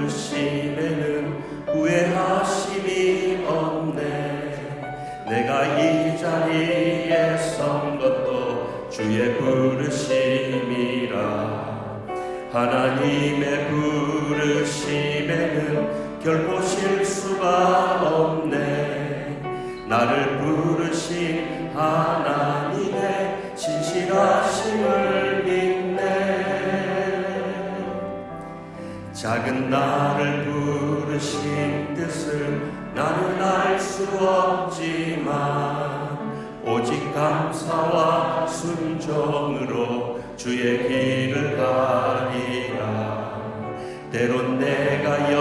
부르심에는 후회하심이 없네. 내가 이 자리에 선 것도 주의 부르심이라. 하나님의 부르심에는 결코 실수가 없네. 나를 나를 부르신 뜻을 나는 알 수 없지만 오직 감사와 순종으로 주의 길을 가리라. 때론 내가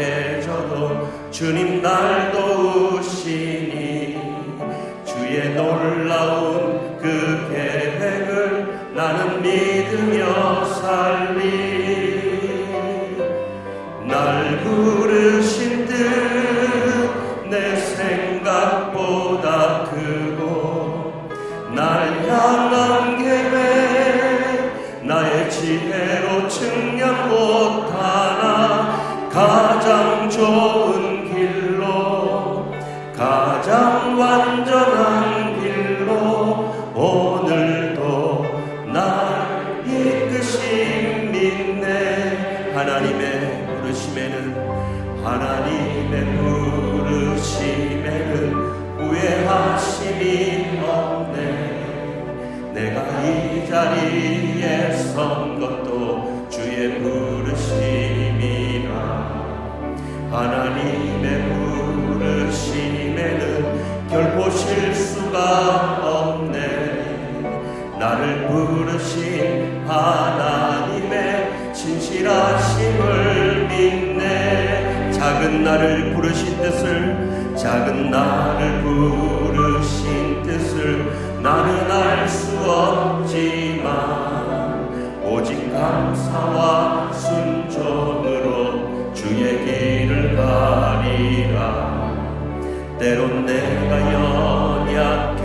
연약해져도 주님 날 도우시니 주의 놀라운 날 부르신 뜻내 생각보다 크고 날 향한 계획 나의 지혜로 측량 못하나 가장 좋은 길 하나님의 부르심에는 후회하심이 없네. 내가 이 자리에 선 것도 주의 부르심이라. 하나님의 부르심에는 결코 실수가 없네. 나를 부르신 하나님의 진실하심을 작은 나를 부르신 뜻을 작은 나를 부르신 뜻을 나는 알 수 없지만 오직 감사와 순종으로 주의 길을 가리라. 때론 내가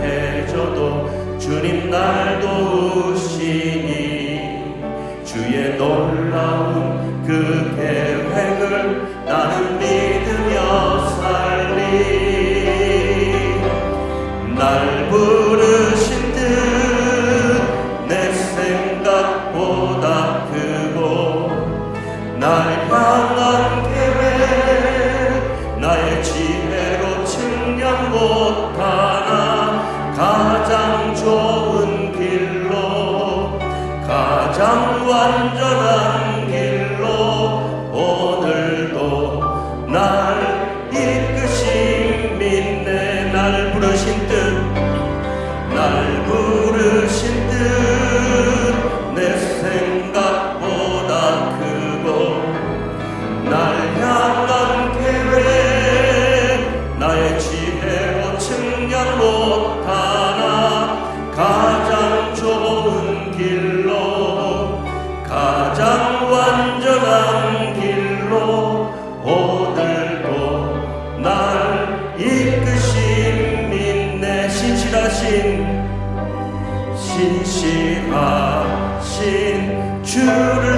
연약해져도 주님 날 도우 지혜로 측량 못하나 가장 좋은 길로 가장 완전한 길로 오늘도 날 이끄신 믿네. 날 부르신 뜻날 부르신 신실하신 주를